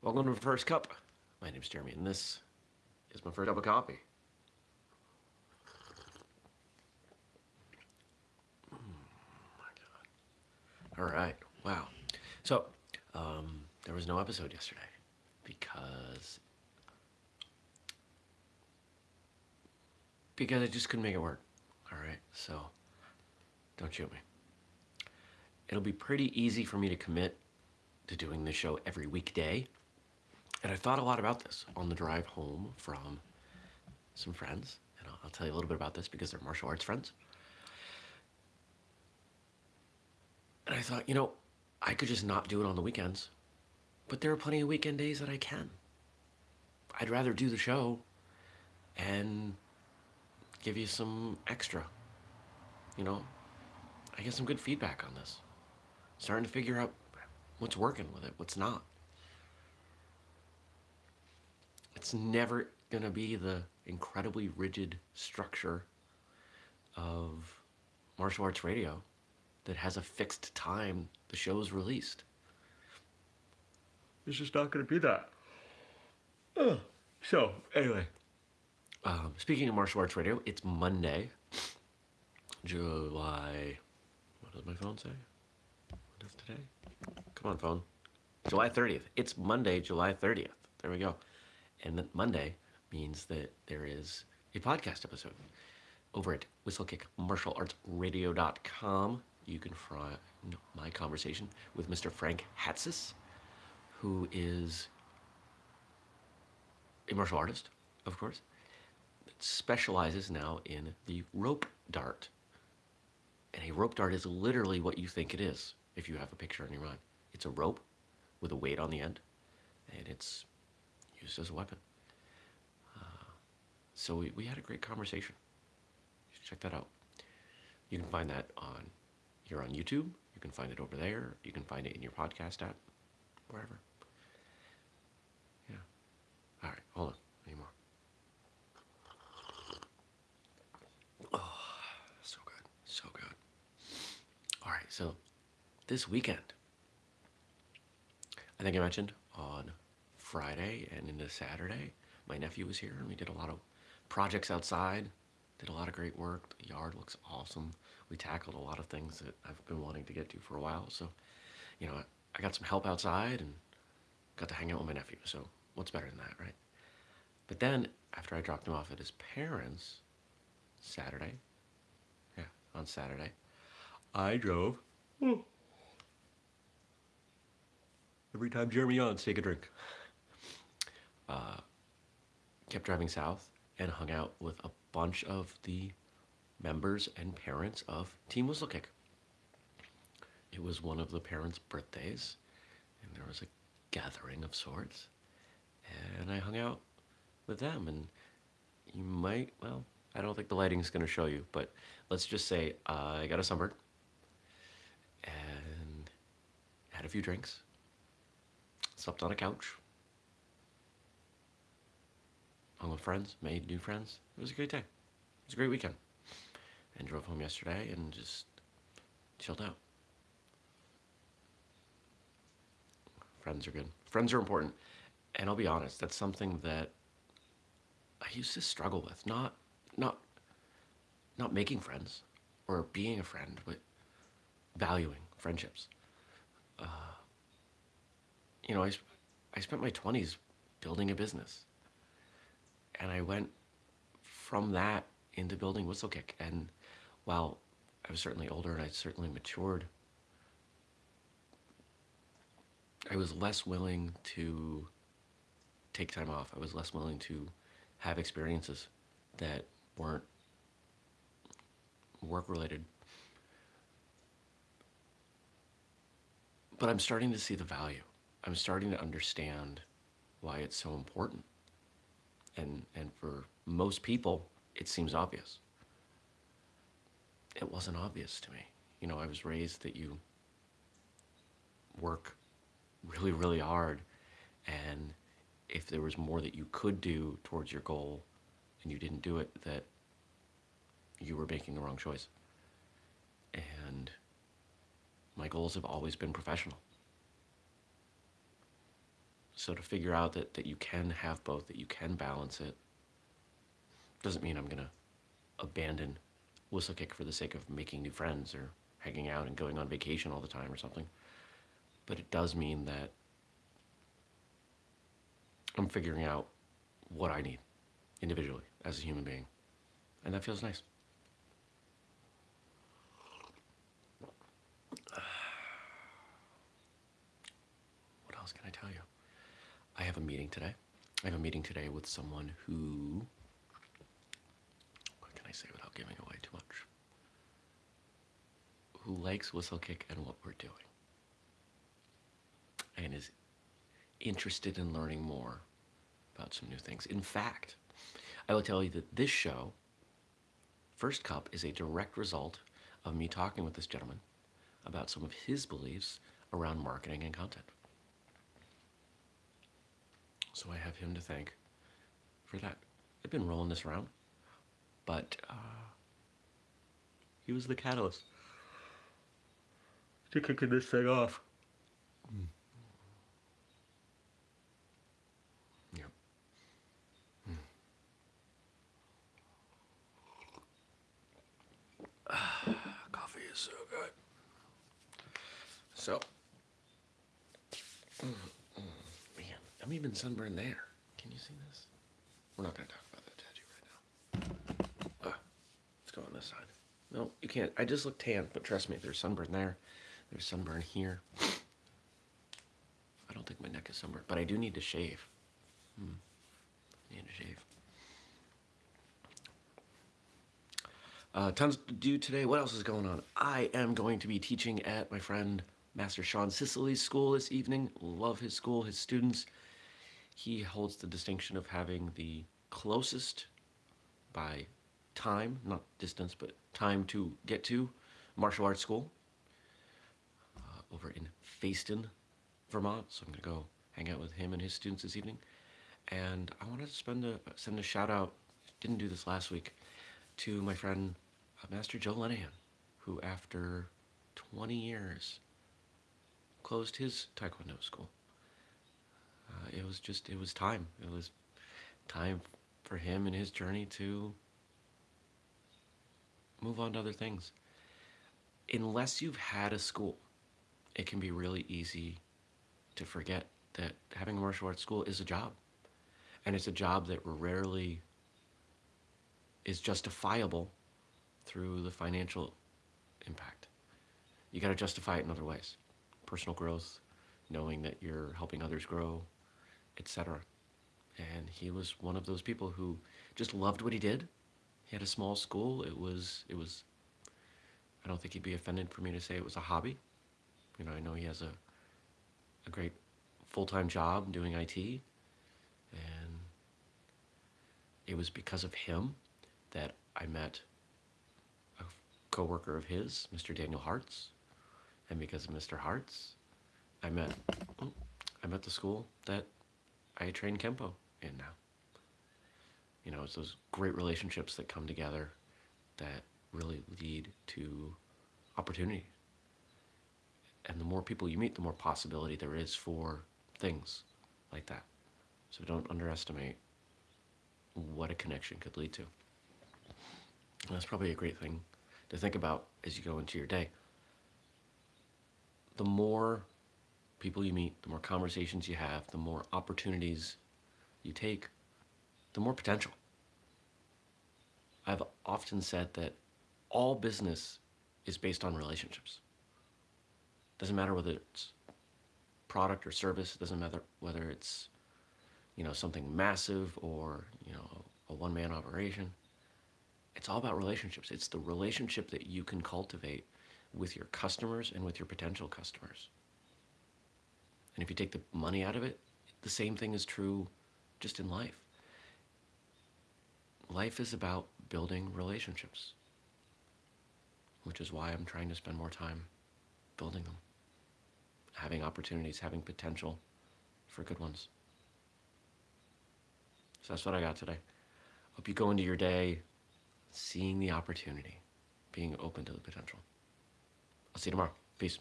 Welcome to my First Cup. My name's Jeremy, and this is my first cup of coffee. Mm, my God. All right. Wow. So, um, there was no episode yesterday because because I just couldn't make it work. All right. So, don't shoot me. It'll be pretty easy for me to commit to doing this show every weekday. And I thought a lot about this on the drive home from some friends. And I'll, tell you a little bit about this because they're martial arts friends. And I thought, you know, I could just not do it on the weekends. But there are plenty of weekend days that I can. I'd rather do the show and give you some extra. You know, I get some good feedback on this. Starting to figure out what's working with it, what's not. It's never going to be the incredibly rigid structure of martial arts radio that has a fixed time the show is released. It's just not going to be that. Ugh. So, anyway, um, speaking of martial arts radio, it's Monday, July. What does my phone say? What is today? Come on, phone. July 30th. It's Monday, July 30th. There we go. And Monday means that there is a podcast episode over at whistlekickmartialartsradio.com. You can find my conversation with Mr. Frank Hatsis, who is a martial artist, of course, specializes now in the rope dart. And a rope dart is literally what you think it is if you have a picture in your mind. It's a rope with a weight on the end, and it's used as a weapon. Uh, so we, we had a great conversation. check that out. You can find that on here on YouTube. You can find it over there. You can find it in your podcast app, wherever. Yeah. All right, hold on. Any more? Oh, so good. So good. All right, so this weekend, I think I mentioned on Friday and into Saturday, my nephew was here and we did a lot of projects outside, did a lot of great work. The yard looks awesome. We tackled a lot of things that I've been wanting to get to for a while. So, you know, I got some help outside and got to hang out with my nephew. So, what's better than that, right? But then, after I dropped him off at his parents Saturday, yeah, on Saturday, I drove. Hmm. Every time Jeremy on, take a drink uh, kept driving south and hung out with a bunch of the members and parents of Team Whistlekick. It was one of the parents' birthdays, and there was a gathering of sorts, and I hung out with them. And you might, well, I don't think the lighting's going to show you, but let's just say uh, I got a sunburn and had a few drinks, slept on a couch, friends, made new friends. It was a great day. It was a great weekend. And drove home yesterday and just chilled out. Friends are good. Friends are important. And I'll be honest, that's something that I used to struggle with. Not not not making friends or being a friend, but valuing friendships. Uh, you know, I, I spent my 20s building a business and I went from that into building Whistlekick. And while I was certainly older and I certainly matured, I was less willing to take time off. I was less willing to have experiences that weren't work related. But I'm starting to see the value. I'm starting to understand why it's so important and, and for most people, it seems obvious. It wasn't obvious to me. You know, I was raised that you work really, really hard, and if there was more that you could do towards your goal and you didn't do it, that you were making the wrong choice. And my goals have always been professional. So to figure out that, that you can have both, that you can balance it, doesn't mean I'm going to abandon Whistlekick for the sake of making new friends or hanging out and going on vacation all the time or something. But it does mean that I'm figuring out what I need individually as a human being. And that feels nice. What else can I tell you? I have a meeting today. I have a meeting today with someone who. What can I say without giving away too much? Who likes Whistlekick and what we're doing. And is interested in learning more about some new things. In fact, I will tell you that this show, First Cup, is a direct result of me talking with this gentleman about some of his beliefs around marketing and content. So I have him to thank for that. I've been rolling this around, but uh, he was the catalyst to kicking this thing off. Yep. Coffee is so good. So, mm, mm, I'm even sunburned there. Can you see this? We're not going to talk about that tattoo right now. Uh, let's go on this side. No, you can't. I just look tan, but trust me, there's sunburn there. There's sunburn here. I don't think my neck is sunburned, but I do need to shave. Hmm. I need to shave. Uh, tons to do today. What else is going on? I am going to be teaching at my friend Master Sean Sicily's school this evening. Love his school, his students. He holds the distinction of having the closest by time, not distance, but time to get to martial arts school uh, over in Fayston, Vermont. So I'm going to go hang out with him and his students this evening. And I wanted to spend a, send a shout out, didn't do this last week, to my friend uh, Master Joe Lenahan, who after 20 years closed his Taekwondo school. Was just, it was time. It was time for him and his journey to move on to other things. Unless you've had a school, it can be really easy to forget that having a martial arts school is a job. And it's a job that rarely is justifiable through the financial impact. You got to justify it in other ways. Personal growth, knowing that you're helping others grow, etc. And he was one of those people who just loved what he did. He had a small school. It was it was I don't think he'd be offended for me to say it was a hobby. You know, I know he has a a great full-time job doing IT and it was because of him that I met a coworker of his, Mr. Daniel Hartz, and because of Mr. Hartz, I met oh, I met the school that I train Kempo in now. You know, it's those great relationships that come together that really lead to opportunity. And the more people you meet, the more possibility there is for things like that. So don't underestimate what a connection could lead to. And that's probably a great thing to think about as you go into your day. The more people you meet, the more conversations you have, the more opportunities you take, the more potential. I've often said that all business is based on relationships. Doesn't matter whether it's product or service, doesn't matter whether it's you know something massive or you know a one-man operation. It's all about relationships. It's the relationship that you can cultivate with your customers and with your potential customers. And if you take the money out of it, the same thing is true just in life. Life is about building relationships, which is why I'm trying to spend more time building them, having opportunities, having potential for good ones. So that's what I got today. Hope you go into your day seeing the opportunity, being open to the potential. I'll see you tomorrow. Peace.